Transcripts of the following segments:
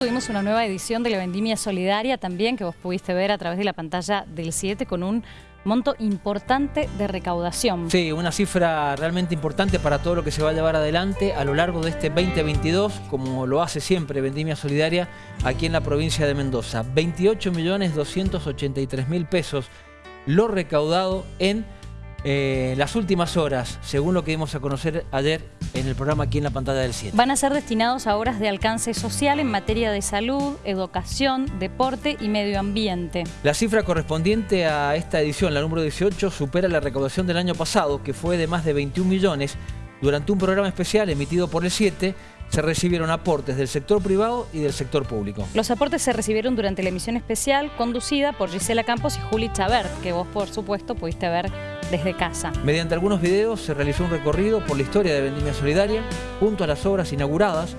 Tuvimos una nueva edición de la Vendimia Solidaria también que vos pudiste ver a través de la pantalla del 7 con un monto importante de recaudación. Sí, una cifra realmente importante para todo lo que se va a llevar adelante a lo largo de este 2022, como lo hace siempre Vendimia Solidaria aquí en la provincia de Mendoza. 28.283.000 pesos lo recaudado en eh, las últimas horas, según lo que dimos a conocer ayer en el programa aquí en la pantalla del 7. Van a ser destinados a obras de alcance social en materia de salud, educación, deporte y medio ambiente. La cifra correspondiente a esta edición, la número 18, supera la recaudación del año pasado, que fue de más de 21 millones, durante un programa especial emitido por el 7, se recibieron aportes del sector privado y del sector público. Los aportes se recibieron durante la emisión especial conducida por Gisela Campos y Juli Chabert, que vos por supuesto pudiste ver desde casa. Mediante algunos videos se realizó un recorrido por la historia de Vendimia Solidaria junto a las obras inauguradas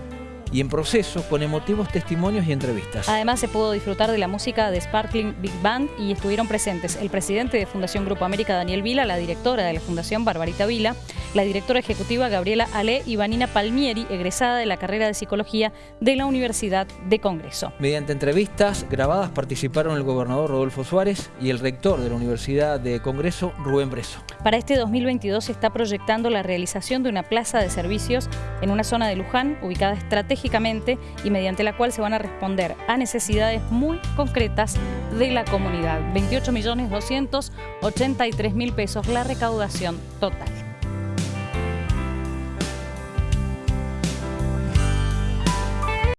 y en proceso con emotivos testimonios y entrevistas. Además se pudo disfrutar de la música de Sparkling Big Band y estuvieron presentes el presidente de Fundación Grupo América Daniel Vila, la directora de la Fundación Barbarita Vila, la directora ejecutiva Gabriela Ale y Vanina Palmieri, egresada de la carrera de Psicología de la Universidad de Congreso. Mediante entrevistas grabadas participaron el gobernador Rodolfo Suárez y el rector de la Universidad de Congreso, Rubén Breso. Para este 2022 se está proyectando la realización de una plaza de servicios en una zona de Luján, ubicada estratégicamente y mediante la cual se van a responder a necesidades muy concretas de la comunidad. 28.283.000 pesos la recaudación total.